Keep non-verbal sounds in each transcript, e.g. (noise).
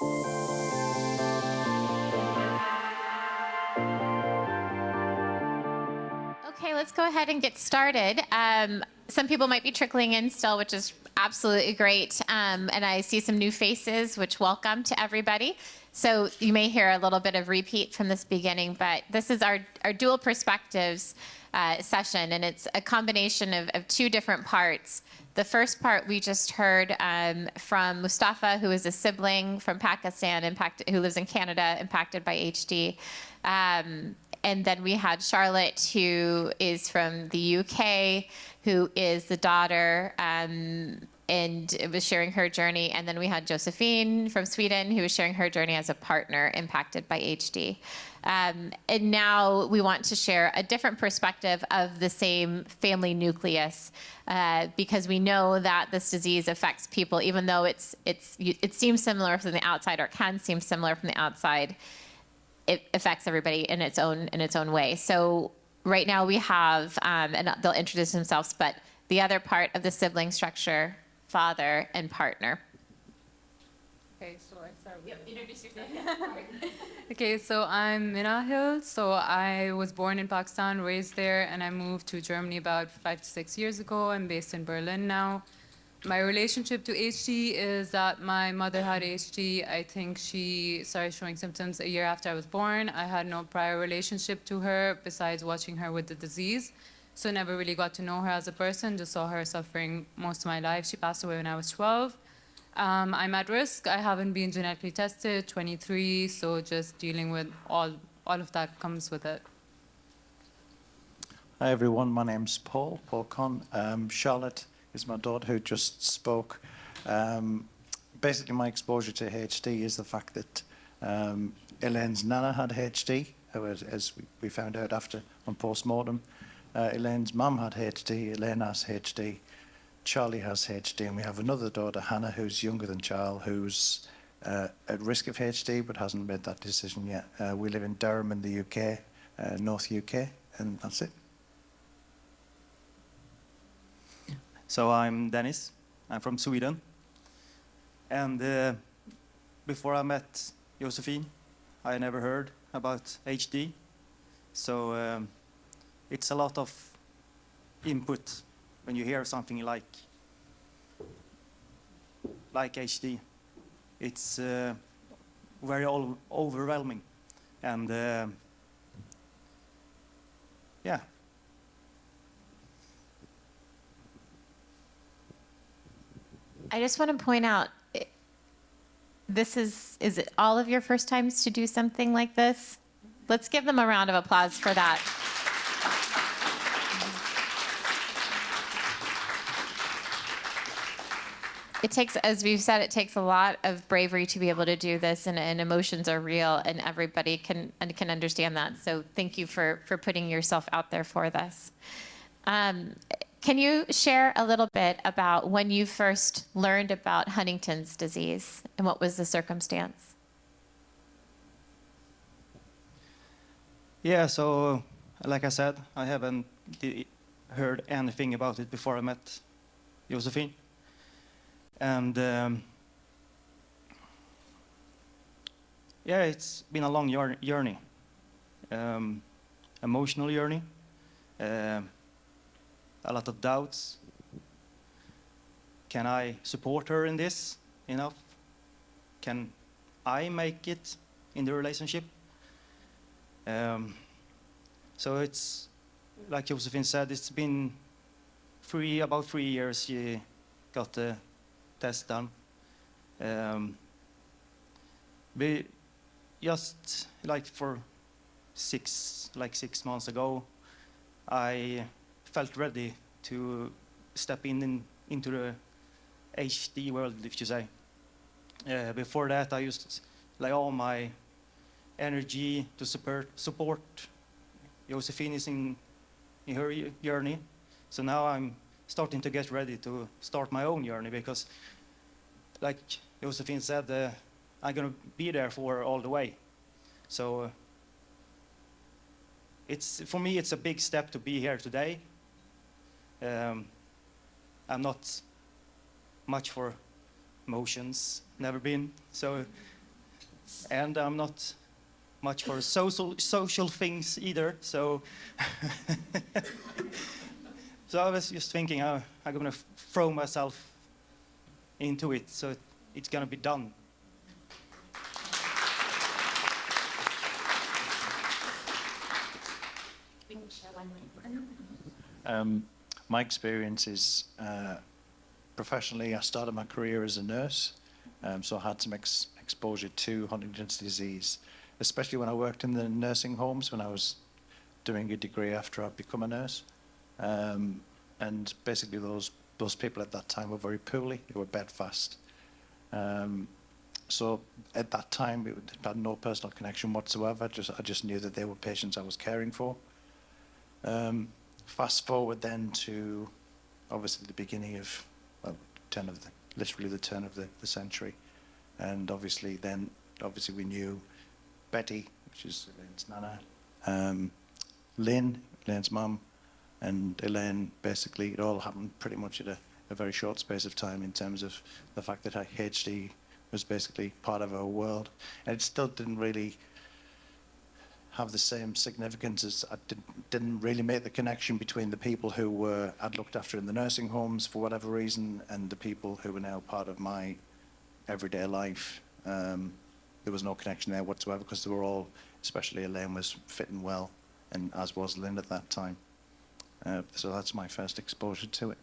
Okay, let's go ahead and get started. Um, some people might be trickling in still, which is absolutely great. Um, and I see some new faces, which welcome to everybody. So you may hear a little bit of repeat from this beginning, but this is our, our dual perspectives uh, session, and it's a combination of, of two different parts. The first part we just heard um, from Mustafa, who is a sibling from Pakistan, impacted, who lives in Canada, impacted by HD. Um, and then we had Charlotte, who is from the UK, who is the daughter um, and was sharing her journey. And then we had Josephine from Sweden, who was sharing her journey as a partner impacted by HD. Um, and now we want to share a different perspective of the same family nucleus uh, because we know that this disease affects people, even though it's, it's, it seems similar from the outside or can seem similar from the outside it affects everybody in its own in its own way. So right now we have, um, and they'll introduce themselves, but the other part of the sibling structure, father and partner. Okay, so I start with. Yep, introduce yourself. (laughs) Okay, so I'm Minahil. So I was born in Pakistan, raised there, and I moved to Germany about five to six years ago. I'm based in Berlin now. My relationship to HD is that my mother had HD. I think she started showing symptoms a year after I was born. I had no prior relationship to her besides watching her with the disease. So never really got to know her as a person, just saw her suffering most of my life. She passed away when I was 12. Um, I'm at risk. I haven't been genetically tested, 23, so just dealing with all, all of that comes with it. Hi everyone, my name's Paul, Paul Con. Um, Charlotte is my daughter who just spoke. Um, basically, my exposure to HD is the fact that um, Elaine's nana had HD, as, as we found out after on post-mortem. Uh, Elaine's mum had HD, Elaine has HD, Charlie has HD, and we have another daughter, Hannah, who's younger than Charles, who's uh, at risk of HD but hasn't made that decision yet. Uh, we live in Durham in the UK, uh, North UK, and that's it. So I'm Dennis. I'm from Sweden. And uh, before I met Josephine, I never heard about HD. So um, it's a lot of input when you hear something like like HD. It's uh, very overwhelming. And uh, yeah, I just want to point out, this is, is it all of your first times to do something like this? Let's give them a round of applause for that. It takes, as we've said, it takes a lot of bravery to be able to do this, and, and emotions are real, and everybody can and can understand that. So thank you for for putting yourself out there for this. Um, can you share a little bit about when you first learned about Huntington's disease and what was the circumstance? Yeah, so like I said, I haven't heard anything about it before I met Josephine. And um, yeah, it's been a long journey, um, emotional journey. Uh, a lot of doubts. Can I support her in this enough? Can I make it in the relationship? Um, so it's, like Josephine said, it's been three, about three years she got the test done. Um, we just like for six, like six months ago, I felt ready to step in, in into the HD world, if you say. Uh, before that, I used like all my energy to support, support Josephine is in, in her journey. So now I'm starting to get ready to start my own journey because, like Josephine said, uh, I'm going to be there for all the way. So uh, it's for me, it's a big step to be here today um, I'm not much for emotions, never been. So and I'm not much for social social things either. So, (laughs) so I was just thinking, uh, I'm gonna throw myself into it, so it, it's gonna be done. Um, my experience is uh, professionally, I started my career as a nurse, um, so I had some ex- exposure to Huntington's disease, especially when I worked in the nursing homes when I was doing a degree after I'd become a nurse. Um, and basically, those those people at that time were very poorly; they were bedfast. Um, so at that time, it had no personal connection whatsoever. Just I just knew that they were patients I was caring for. Um, fast forward then to obviously the beginning of well, turn of the literally the turn of the, the century, and obviously then obviously we knew Betty, which is Elaine's nana, um, Lynn, Elaine's mum, and Elaine. Basically, it all happened pretty much at a, a very short space of time in terms of the fact that her HD was basically part of our world, and it still didn't really have the same significance as I did, didn't really make the connection between the people who were I'd looked after in the nursing homes for whatever reason and the people who were now part of my everyday life. Um, there was no connection there whatsoever because they were all, especially Elaine, was fitting well, and as was Lynn at that time. Uh, so that's my first exposure to it.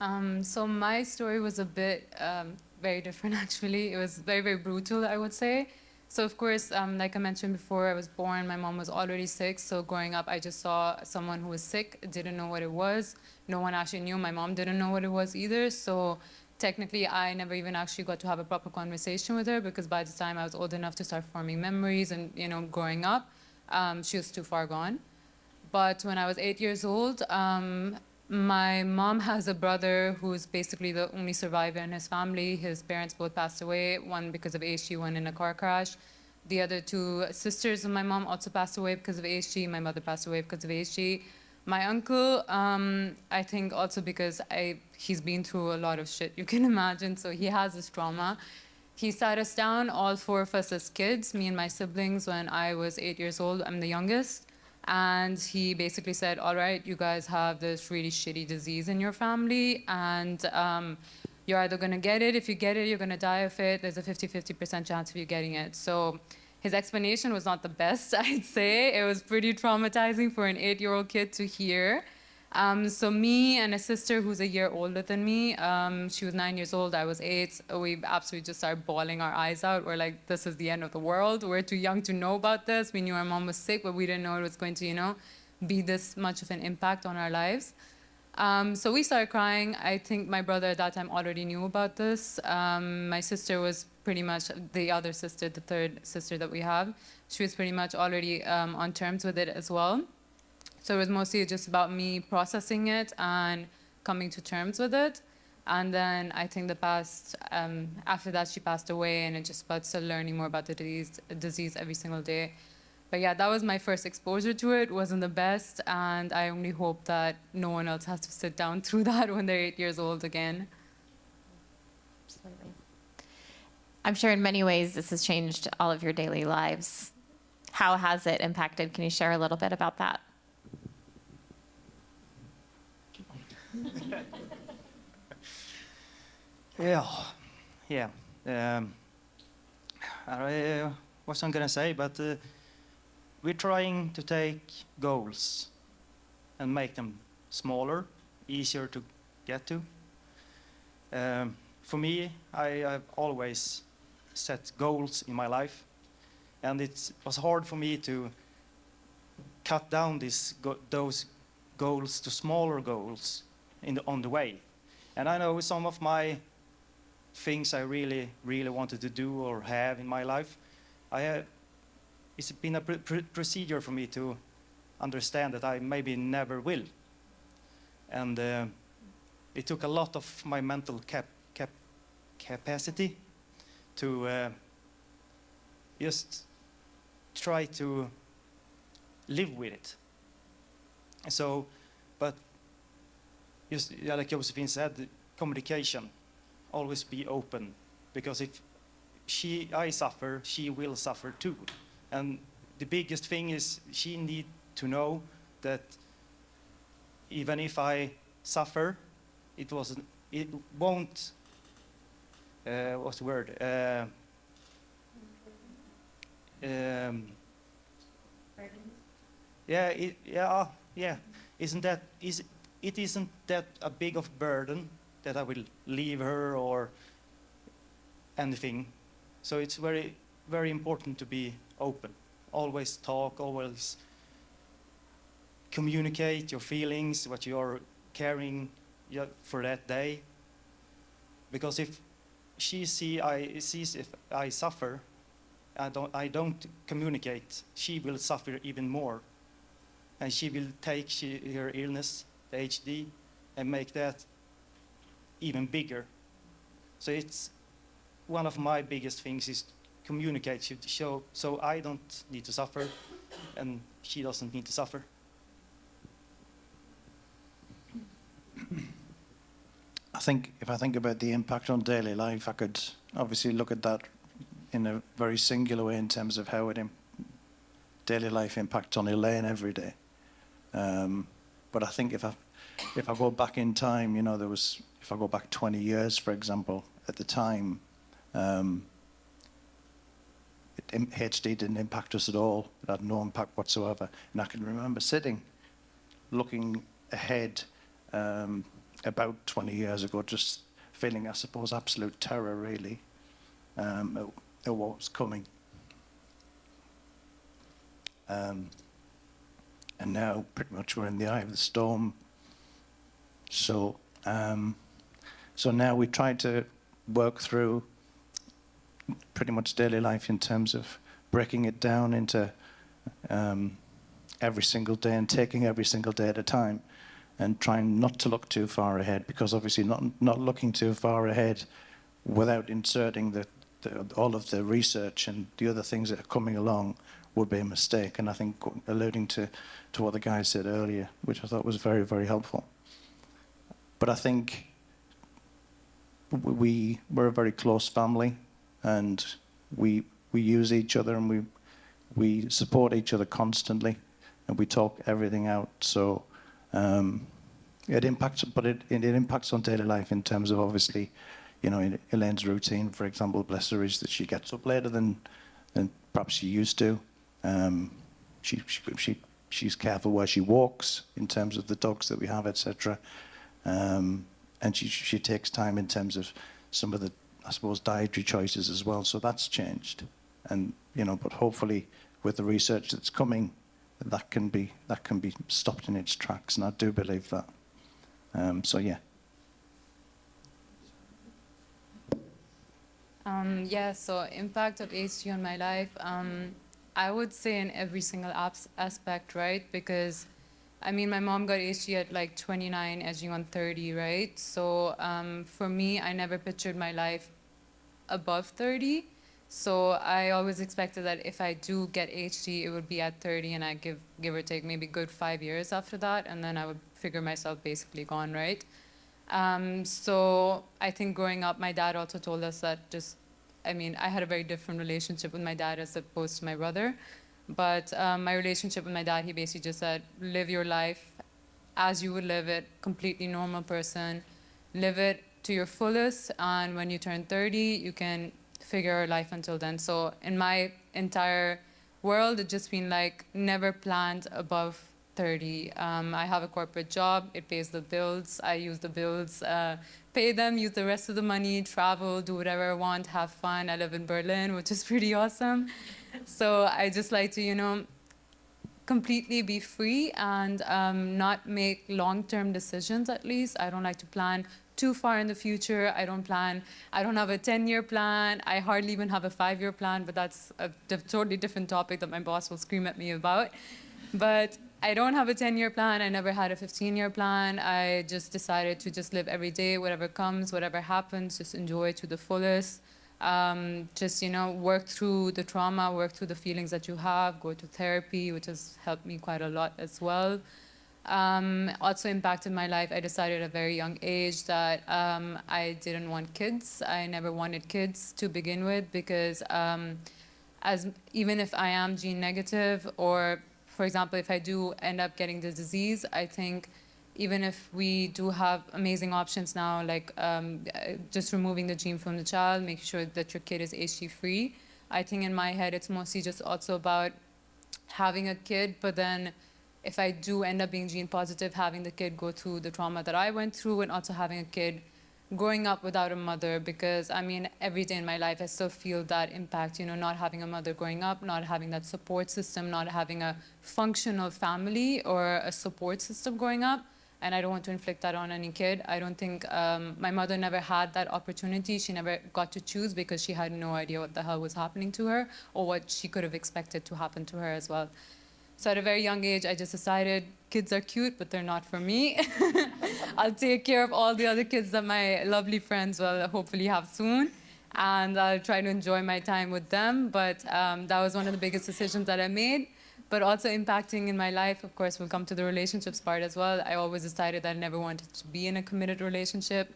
Um, so my story was a bit um, very different, (laughs) actually. It was very, very brutal, I would say. So of course, um, like I mentioned before, I was born, my mom was already sick. So growing up, I just saw someone who was sick, didn't know what it was. No one actually knew. My mom didn't know what it was either. So technically, I never even actually got to have a proper conversation with her because by the time I was old enough to start forming memories and, you know, growing up, um, she was too far gone. But when I was eight years old, um, my mom has a brother who's basically the only survivor in his family. His parents both passed away, one because of HD, one in a car crash. The other two sisters of my mom also passed away because of HD. My mother passed away because of HD. My uncle, um, I think also because I, he's been through a lot of shit, you can (laughs) imagine, so he has this trauma. He sat us down, all four of us as kids, me and my siblings, when I was eight years old. I'm the youngest. And he basically said, all right, you guys have this really shitty disease in your family, and um, you're either going to get it. If you get it, you're going to die of it. There's a 50-50% chance of you getting it. So his explanation was not the best, (laughs) I'd say. It was pretty traumatizing for an eight-year-old kid to hear. Um, so me and a sister who's a year older than me, um, she was nine years old, I was eight. We absolutely just started bawling our eyes out. We're like, this is the end of the world. We're too young to know about this. We knew our mom was sick, but we didn't know it was going to, you know, be this much of an impact on our lives. Um, so we started crying. I think my brother at that time already knew about this. Um, my sister was pretty much the other sister, the third sister that we have. She was pretty much already um, on terms with it as well. So it was mostly just about me processing it and coming to terms with it. And then I think the past, um, after that, she passed away, and it just about still learning more about the disease, disease every single day. But yeah, that was my first exposure to it. wasn't the best, and I only hope that no one else has to sit down (laughs) through that when they're eight years old again. Absolutely. I'm sure in many ways this has changed all of your daily lives. How has it impacted? Can you share a little bit about that? (laughs) Yeah, yeah. Um, I uh, wasn't gonna say, but uh, we're trying to take goals and make them smaller, easier to get to. Um, for me, I have always set goals in my life, and it was hard for me to cut down go those goals to smaller goals the, on the way. And I know some of my things I really, really wanted to do or have in my life, I have, it's been a pr pr procedure for me to understand that I maybe never will. And uh, it took a lot of my mental cap cap capacity to uh, just try to live with it. So, just yeah, like Josephine said, communication, always be open because if she I suffer, she will suffer too. And the biggest thing is she need to know that even if I suffer, it wasn't it won't uh, what's the word? Uh, um, yeah, it, yeah, yeah. Isn't that is it isn't that a big of burden that I will leave her or anything. So it's very very important to be open. Always talk. Always communicate your feelings, what you're carrying for that day. Because if she see I sees if I suffer, I don't I don't communicate. She will suffer even more, and she will take she, her illness, the HD, and make that even bigger. So it's one of my biggest things is communicate to show so I don't need to suffer, and she doesn't need to suffer. I think if I think about the impact on daily life, I could obviously look at that in a very singular way in terms of how it daily life impacts on Elaine every day. Um, but I think if I if I go back in time, you know, there was if I go back 20 years, for example, at the time, um, it, HD didn't impact us at all. It had no impact whatsoever. And I can remember sitting, looking ahead um, about 20 years ago, just feeling, I suppose, absolute terror, really, um, at, at what was coming. Um, and now, pretty much, we're in the eye of the storm. So, um, so now we try to work through pretty much daily life in terms of breaking it down into um, every single day and taking every single day at a time and trying not to look too far ahead because obviously not not looking too far ahead without inserting the, the all of the research and the other things that are coming along would be a mistake. And I think alluding to to what the guy said earlier which I thought was very very helpful but I think we we're a very close family and we we use each other and we we support each other constantly and we talk everything out so um, it impacts, but it, it, impacts on daily life in terms of obviously, you know, in Elaine's routine, for example, bless her, is that she gets up later than, than perhaps she used to. Um, she, she, she, she's careful where she walks in terms of the dogs that we have, etc. Um, and she, she takes time in terms of some of the, I suppose, dietary choices as well. So that's changed. And, you know, but hopefully with the research that's coming, that can be that can be stopped in its tracks, and I do believe that. Um, so yeah. Um, yeah, so impact of HD on my life, um, I would say in every single aspect, right? Because, I mean, my mom got HD at like 29, edging on 30, right? So um, for me, I never pictured my life above 30. So I always expected that if I do get HD, it would be at 30, and I give give or take maybe good five years after that, and then I would figure myself basically gone, right? Um, so I think growing up, my dad also told us that just, I mean, I had a very different relationship with my dad as opposed to my brother, but um, my relationship with my dad, he basically just said, live your life as you would live it, completely normal person, live it to your fullest, and when you turn 30, you can figure life until then. So in my entire world, it's just been like never planned above 30. Um, I have a corporate job. It pays the bills. I use the bills, uh, pay them, use the rest of the money, travel, do whatever I want, have fun. I live in Berlin, which is (laughs) pretty awesome. So I just like to, you know, completely be free and um, not make long-term decisions at least. I don't like to plan too far in the future. I don't plan, I don't have a 10-year plan. I hardly even have a five-year plan, but that's a totally different topic that my boss will scream at me about. But I don't have a 10-year plan. I never had a 15-year plan. I just decided to just live every day, whatever comes, whatever happens, just enjoy to the fullest. Um, just, you know, work through the trauma, work through the feelings that you have, go to therapy, which has helped me quite a lot as well. Um, also impacted my life. I decided at a very young age that um, I didn't want kids. I never wanted kids to begin with because um, as even if I am gene negative or for example, if I do end up getting the disease, I think even if we do have amazing options now, like um, just removing the gene from the child, making sure that your kid is HD free, I think in my head it's mostly just also about having a kid, but then if I do end up being gene positive, having the kid go through the trauma that I went through and also having a kid growing up without a mother because I mean every day in my life I still feel that impact you know not having a mother growing up not having that support system not having a functional family or a support system growing up. And I don't want to inflict that on any kid. I don't think um, my mother never had that opportunity. She never got to choose because she had no idea what the hell was happening to her or what she could have expected to happen to her as well. So at a very young age, I just decided kids are cute, but they're not for me. (laughs) I'll take care of all the other kids that my lovely friends will hopefully have soon. And I'll try to enjoy my time with them. But um, that was one of the biggest decisions that I made. But also impacting in my life, of course, we'll come to the relationships part as well. I always decided that I never wanted to be in a committed relationship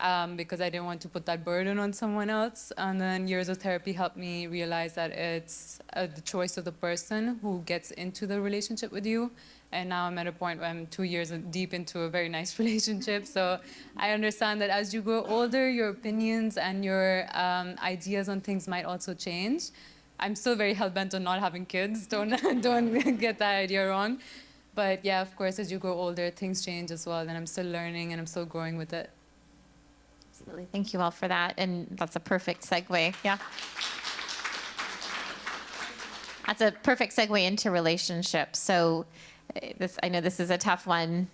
um, because I didn't want to put that burden on someone else. And then years of therapy helped me realize that it's uh, the choice of the person who gets into the relationship with you. And now I'm at a point where I'm two years deep into a very nice (laughs) relationship. So I understand that as you grow older, your opinions and your um, ideas on things might also change. I'm still very hell-bent on not having kids. (laughs) Don't, don't (laughs) get that idea wrong. But yeah, of course, as you grow older, things change as well. And I'm still learning and I'm still growing with it. Absolutely. Thank you all for that. And that's a perfect segue. Yeah. That's a perfect segue into relationships. So this, I know this is a tough one.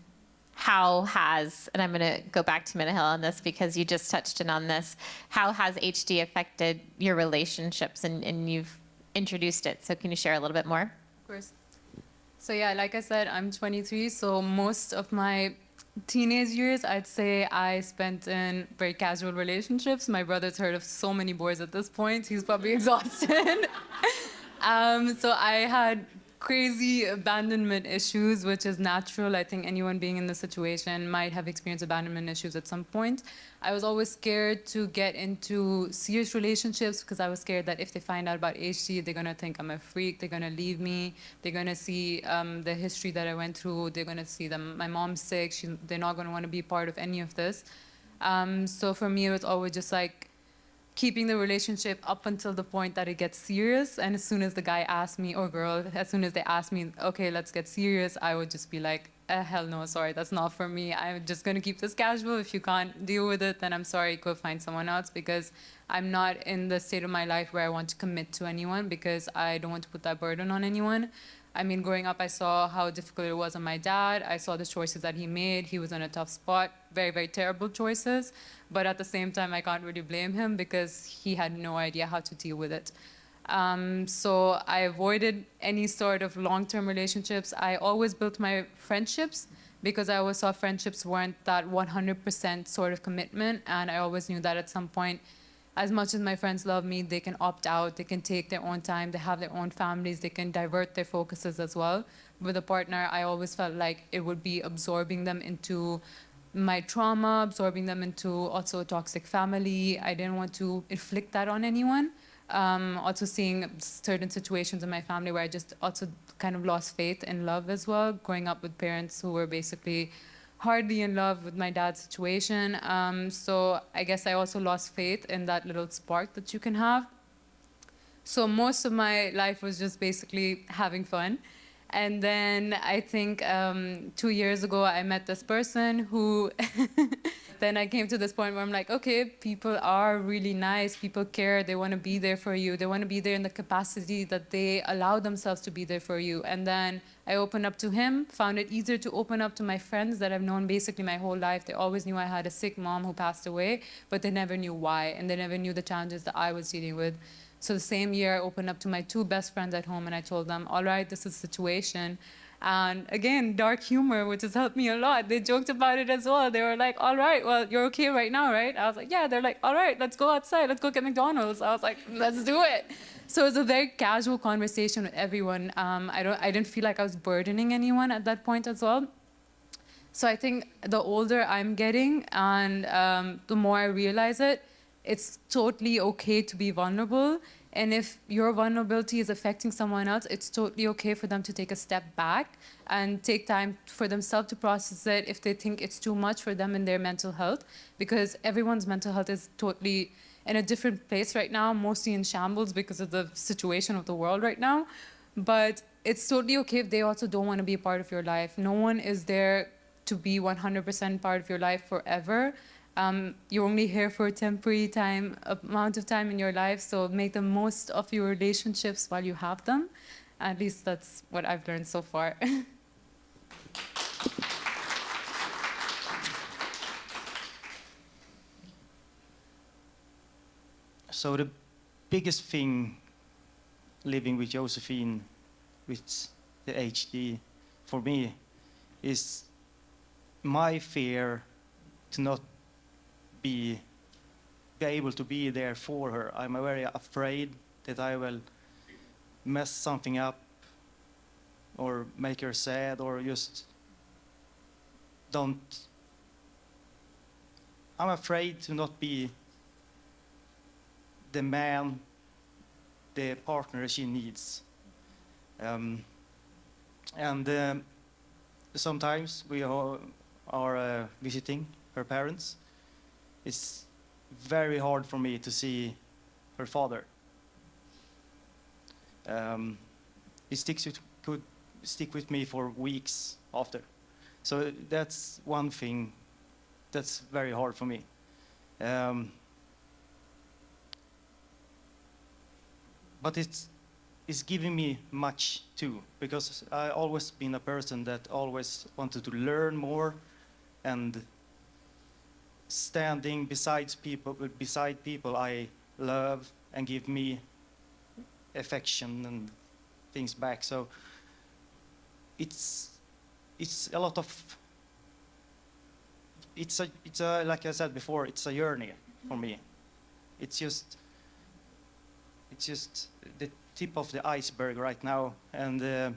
How has, and I'm going to go back to Minahil on this because you just touched in on this. How has HD affected your relationships? And, and you've introduced it. So can you share a little bit more? Of course. So yeah, like I said, I'm 23. So most of my teenage years, I'd say I spent in very casual relationships. My brother's heard of so many boys at this point. He's probably (laughs) exhausted. (laughs) um, so I had crazy abandonment issues, which is natural. I think anyone being in this situation might have experienced abandonment issues at some point. I was always scared to get into serious relationships because I was scared that if they find out about HD, they're going to think I'm a freak, they're going to leave me, they're going to see um, the history that I went through, they're going to see that my mom's sick, she, they're not going to want to be part of any of this. Um, so for me, it was always just like, keeping the relationship up until the point that it gets serious. And as soon as the guy asked me, or girl, as soon as they asked me, okay, let's get serious, I would just be like, eh, hell no, sorry, that's not for me. I'm just gonna keep this casual. If you can't deal with it, then I'm sorry, go find someone else because I'm not in the state of my life where I want to commit to anyone because I don't want to put that burden on anyone. I mean, growing up, I saw how difficult it was on my dad. I saw the choices that he made. He was in a tough spot, very, very terrible choices. But at the same time, I can't really blame him because he had no idea how to deal with it. Um, so I avoided any sort of long-term relationships. I always built my friendships because I always saw friendships weren't that 100% sort of commitment. And I always knew that at some point, as much as my friends love me, they can opt out, they can take their own time, they have their own families, they can divert their focuses as well. With a partner, I always felt like it would be absorbing them into my trauma, absorbing them into also a toxic family. I didn't want to inflict that on anyone. Um, also seeing certain situations in my family where I just also kind of lost faith in love as well, growing up with parents who were basically hardly in love with my dad's situation. Um, so I guess I also lost faith in that little spark that you can have. So most of my life was just basically having fun. And then I think um, two years ago, I met this person who, (laughs) then I came to this point where I'm like, okay, people are really nice, people care, they want to be there for you, they want to be there in the capacity that they allow themselves to be there for you. And then I opened up to him, found it easier to open up to my friends that I've known basically my whole life. They always knew I had a sick mom who passed away, but they never knew why, and they never knew the challenges that I was dealing with. So the same year, I opened up to my two best friends at home and I told them, all right, this is the situation. And again, dark humor, which has helped me a lot. They joked about it as well. They were like, all right, well, you're okay right now, right? I was like, yeah. They're like, all right, let's go outside. Let's go get McDonald's. I was like, let's do it. So it was a very casual conversation with everyone. Um, I, don't, I didn't feel like I was burdening anyone at that point as well. So I think the older I'm getting and um, the more I realize it, it's totally okay to be vulnerable. And if your vulnerability is affecting someone else, it's totally okay for them to take a step back and take time for themselves to process it if they think it's too much for them in their mental health. Because everyone's mental health is totally in a different place right now, mostly in shambles because of the situation of the world right now. But it's totally okay if they also don't want to be a part of your life. No one is there to be 100% part of your life forever. Um, you're only here for a temporary time, amount of time in your life, so make the most of your relationships while you have them. At least that's what I've learned so far. (laughs) So the biggest thing living with Josephine, with the HD, for me, is my fear to not be, be able to be there for her. I'm very afraid that I will mess something up or make her sad or just don't. I'm afraid to not be the man, the partner she needs. Um, and um, sometimes we are, are uh, visiting her parents. It's very hard for me to see her father. Um, he sticks with, could stick with me for weeks after. So that's one thing that's very hard for me. Um, but it's it's giving me much too because I've always been a person that always wanted to learn more and standing beside people beside people I love and give me affection and things back so it's it's a lot of it's a it's a like I said before it's a journey for me it's just it's just the tip of the iceberg right now. And uh,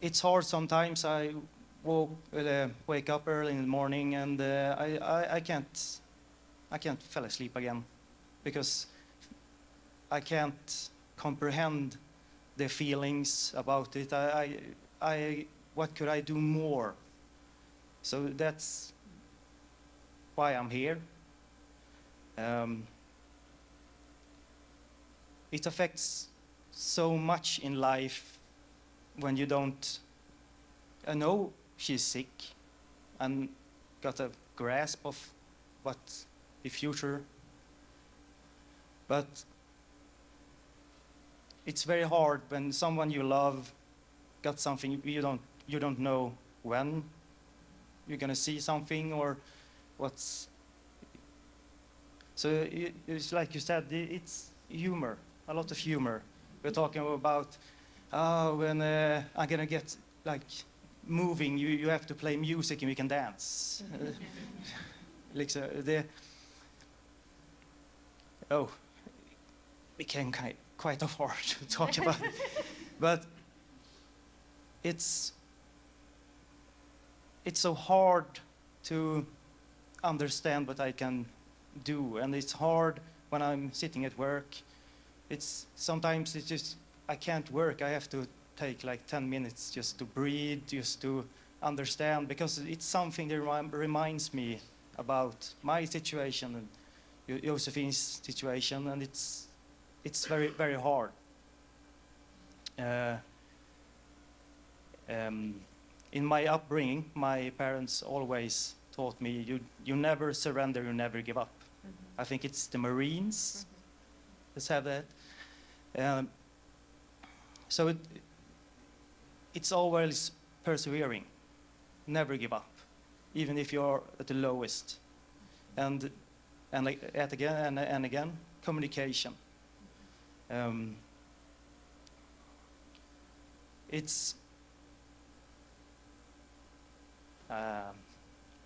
it's hard sometimes. I woke, uh, wake up early in the morning and uh, I, I, I, can't, I can't fall asleep again because I can't comprehend the feelings about it. I, I, I, what could I do more? So that's why I'm here. Um, it affects so much in life when you don't I know she's sick and got a grasp of what the future but it's very hard when someone you love got something you don't you don't know when you're gonna see something or what's so it's like you said, it's humor, a lot of humor. We're talking about, oh, when uh, I'm gonna get like moving, you, you have to play music and we can dance. (laughs) like so the, oh, became quite, quite hard (laughs) to talk (laughs) about. it. but it's, it's so hard to understand what I can do. And it's hard when I'm sitting at work. It's sometimes it's just, I can't work. I have to take like 10 minutes just to breathe, just to understand, because it's something that rem reminds me about my situation and Josephine's situation, and it's, it's very, very hard. Uh, um, in my upbringing, my parents always taught me, you, you never surrender, you never give up. I think it's the Marines. Let's have that. Um, so it, it's always persevering. Never give up, even if you're at the lowest. And and at again and, and again, communication. Um, it's uh,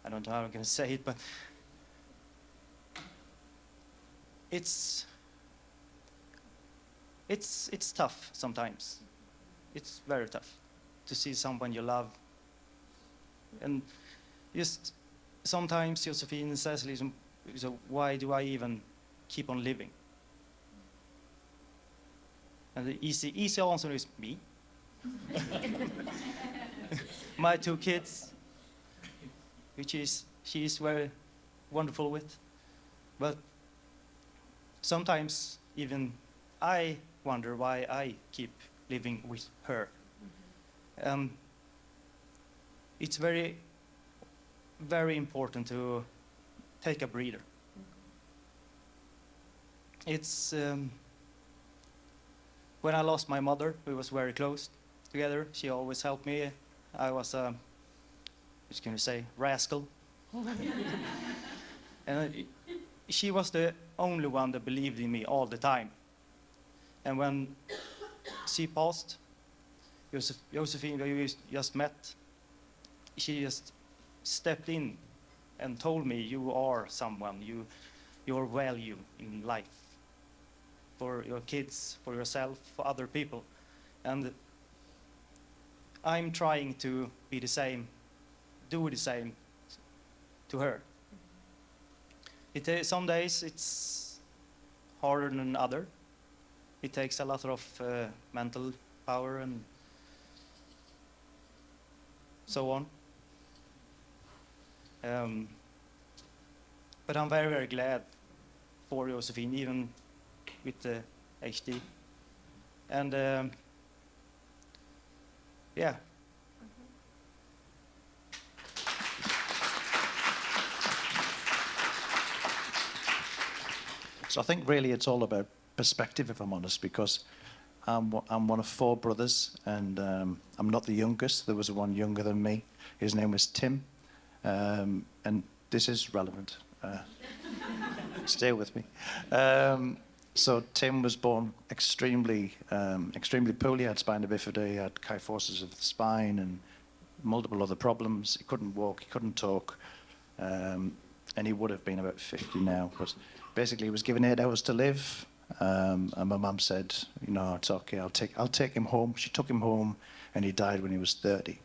I don't know how I'm going to say it, but it's it's it's tough sometimes. It's very tough. To see someone you love. And just sometimes Josephine so- so why do I even keep on living? And the easy, easy answer is me. (laughs) My two kids, which is she is very wonderful with. But sometimes even I wonder why I keep living with her. Um, it's very, very important to take a breather. It's um, when I lost my mother, we was very close together. She always helped me. I was a, what can you say, rascal. (laughs) and she was the only one that believed in me all the time. And when she passed, Josef, Josephine, we just met, she just stepped in and told me, you are someone, you, your value in life for your kids, for yourself, for other people. And I'm trying to be the same, do the same to her. It, ta- some days it's harder than other. It takes a lot of uh, mental power and so on. Um, but I'm very, very glad for Josephine, even with the HD. And um, yeah, So I think really it's all about perspective, if I'm honest, because I'm, one- I'm one of four brothers, and um, I'm not the youngest. There was one younger than me. His name was Tim, um, and this is relevant. Uh, (laughs) stay with me. Um, so Tim was born extremely, um, extremely poorly. He had spina bifida, he had kyphosis of the spine, and multiple other problems. He couldn't walk, he couldn't talk, um, and he would have been about 50 now. But basically, he was given eight hours to live. Um, and my mum said, "You know, it's okay. I'll take, I'll take him home." She took him home, and he died when he was 30.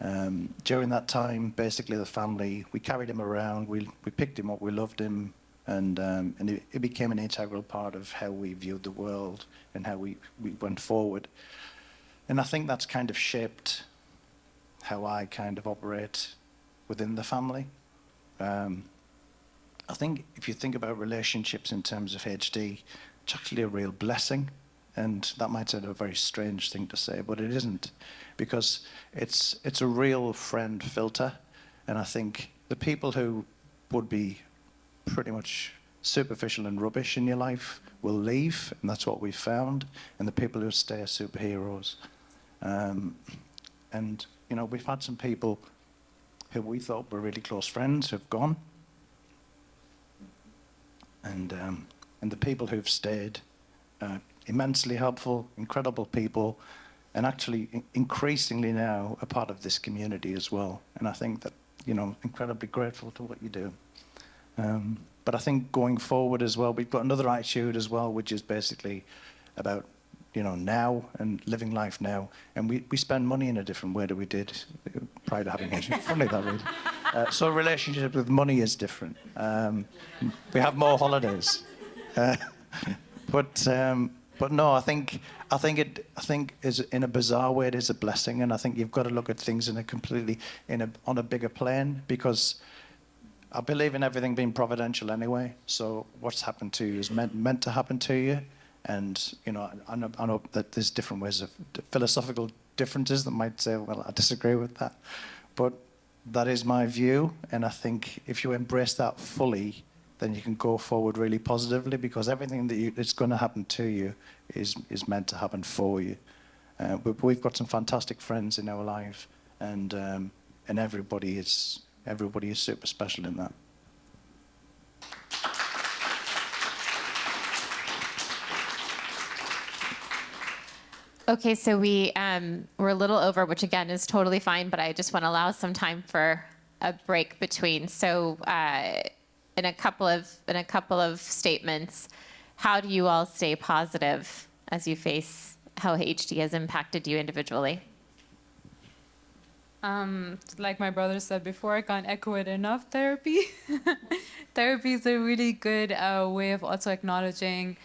Um, during that time, basically, the family we carried him around. We we picked him up. We loved him, and um, and it, it became an integral part of how we viewed the world and how we, we went forward. And I think that's kind of shaped how I kind of operate within the family. Um, I think if you think about relationships in terms of HD, it's actually a real blessing. And that might sound a very strange thing to say, but it isn't, because it's it's a real friend filter. And I think the people who would be pretty much superficial and rubbish in your life will leave, and that's what we've found. And the people who stay are superheroes. Um, and you know, we've had some people who we thought were really close friends who've gone, and um, and the people who've stayed, uh, immensely helpful, incredible people, and actually in- increasingly now a part of this community as well. And I think that you know, incredibly grateful to what you do. Um, but I think going forward as well, we've got another attitude as well, which is basically about you know now and living life now. And we, we spend money in a different way than we did prior to having it. (laughs) Funny that really. Uh, so relationship with money is different. Um, we have more holidays. Uh, (laughs) but um, but no, I think I think it I think is in a bizarre way it is a blessing, and I think you've got to look at things in a completely in a on a bigger plane because I believe in everything being providential anyway. So what's happened to you is meant meant to happen to you, and you know I, know I know that there's different ways of philosophical differences that might say, well, I disagree with that, but that is my view, and I think if you embrace that fully, then you can go forward really positively because everything that you, that's going to happen to you is is meant to happen for you. Uh, but we've got some fantastic friends in our life, and um, and everybody is everybody is super special in that. Okay, so we um, we're a little over, which again is totally fine, but I just want to allow some time for a break between. So, uh, in a couple of in a couple of statements, how do you all stay positive as you face how HD has impacted you individually? Um, like my brother said before, I can't echo it enough. Therapy, (laughs) therapy is a really good uh, way of also acknowledging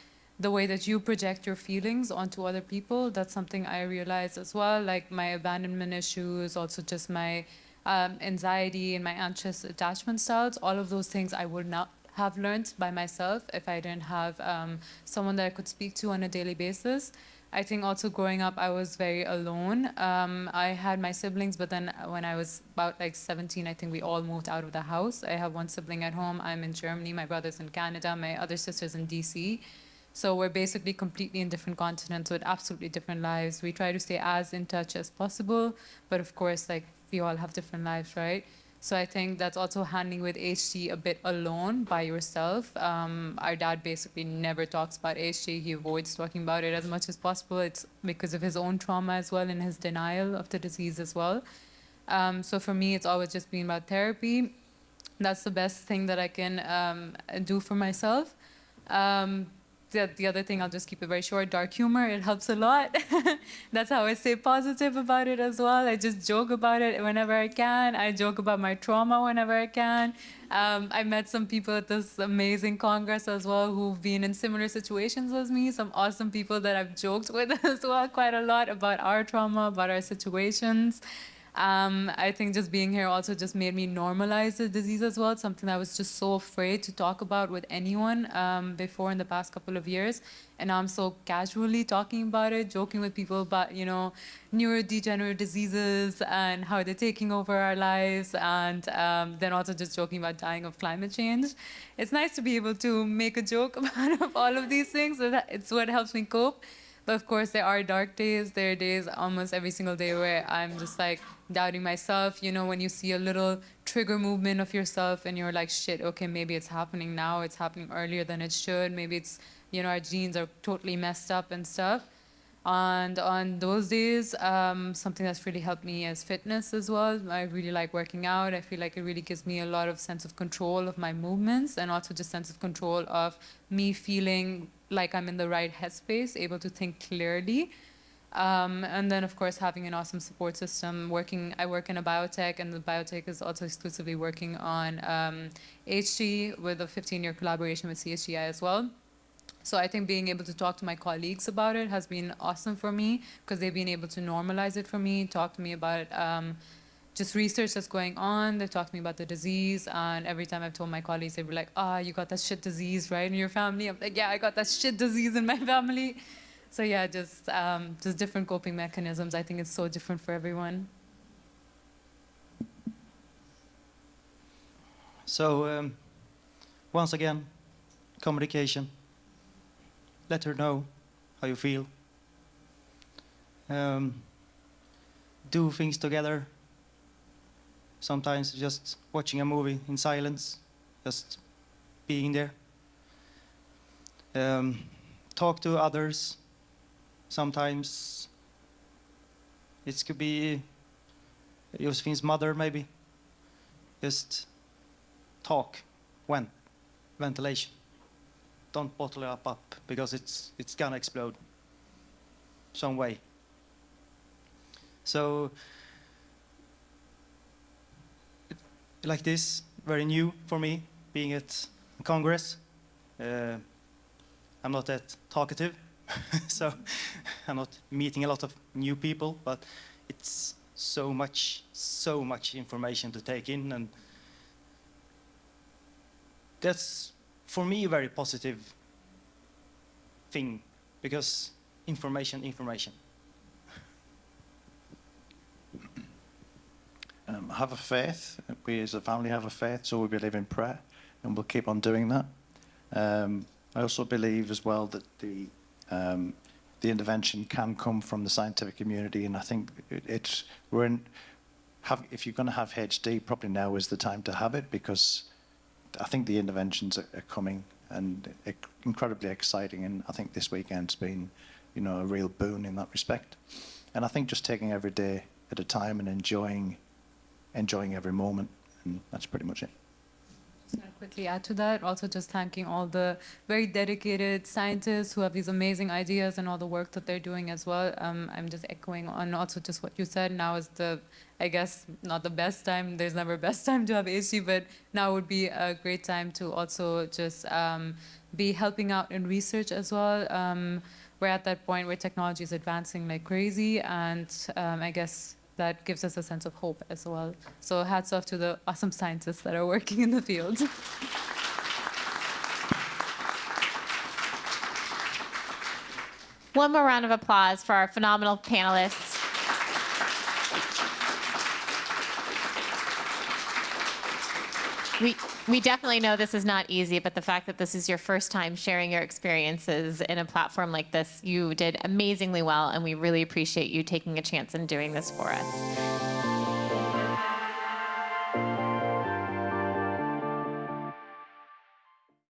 the way that you project your feelings onto other people. That's something I realized as well. Like my abandonment issues, also just my um, anxiety and my anxious attachment styles. All of those things I would not have learned by myself if I didn't have um, someone that I could speak to on a daily basis. I think also growing up, I was very alone. Um, I had my siblings, but then when I was about like 17, I think we all moved out of the house. I have one sibling at home. I'm in Germany. My brother's in Canada. My other sister's in DC. So we're basically completely in different continents with absolutely different lives. We try to stay as in touch as possible, but of course, like we all have different lives, right? So I think that's also handling with HD a bit alone by yourself. Um, our dad basically never talks about HD. He avoids talking about it as much as possible. It's because of his own trauma as well and his denial of the disease as well. Um, so for me, it's always just been about therapy. That's the best thing that I can um, do for myself. The, the other thing, I'll just keep it very short, dark humor, it helps a lot. (laughs) That's how I stay positive about it as well. I just joke about it whenever I can. I joke about my trauma whenever I can. Um, I met some people at this amazing congress as well who've been in similar situations as me, some awesome people that I've joked with (laughs) as well quite a lot about our trauma, about our situations. Um, I think just being here also just made me normalize the disease as well. Something I was just so afraid to talk about with anyone um, before in the past couple of years. And now I'm so casually talking about it, joking with people about, you know, neurodegenerative diseases and how they're taking over our lives. And um, then also just joking about dying of climate change. It's nice to be able to make a joke (laughs) about all of these things. It's what helps me cope. But of course, there are dark days. There are days almost every single day where I'm just like doubting myself. You know, when you see a little trigger movement of yourself and you're like, shit, okay, maybe it's happening now. It's happening earlier than it should. Maybe it's, you know, our genes are totally messed up and stuff. And on those days, um, something that's really helped me is fitness as well. I really like working out. I feel like it really gives me a lot of sense of control of my movements and also just sense of control of me feeling like I'm in the right headspace, able to think clearly. Um, and then, of course, having an awesome support system. Working, I work in a biotech, and the biotech is also exclusively working on um, HD with a 15-year collaboration with CHDI as well. So I think being able to talk to my colleagues about it has been awesome for me because they've been able to normalize it for me, talk to me about um, just research that's going on. They talk to me about the disease, and every time I've told my colleagues, they were like, "Ah, oh, you got that shit disease, right, in your family?" I'm like, "Yeah, I got that shit disease in my family." So yeah, just um, just different coping mechanisms. I think it's so different for everyone. So um, once again, communication. Let her know how you feel. Um, do things together. Sometimes just watching a movie in silence, just being there. Um, talk to others. Sometimes it could be Josephine's mother, maybe. Just talk when ventilation don't bottle it up, up because it's, it's gonna explode some way. So, it, like this, very new for me, being at Congress. Uh, I'm not that talkative, (laughs) so (laughs) I'm not meeting a lot of new people, but it's so much, so much information to take in, and that's for me, a very positive thing because information, information. Um, have a faith. We as a family have a faith, so we believe in prayer, and we'll keep on doing that. Um, I also believe as well that the um, the intervention can come from the scientific community, and I think it, it's we're in. Have, if you're going to have HD, probably now is the time to have it because I think the interventions are, are coming and incredibly exciting. And I think this weekend's been, you know, a real boon in that respect. And I think just taking every day at a time and enjoying, enjoying every moment, and that's pretty much it. just quickly add to that. Also, just thanking all the very dedicated scientists who have these amazing ideas and all the work that they're doing as well. Um, I'm just echoing on also just what you said. Now is the, I guess, not the best time. There's never a (laughs) best time to have HD, but now would be a great time to also just um, be helping out in research as well. Um, we're at that point where technology is advancing like crazy, and um, I guess that gives us a sense of hope as well. So hats off to the awesome scientists that are working in the field. One more round of applause for our phenomenal panelists. We, we definitely know this is not easy, but the fact that this is your first time sharing your experiences in a platform like this, you did amazingly well, and we really appreciate you taking a chance and doing this for us.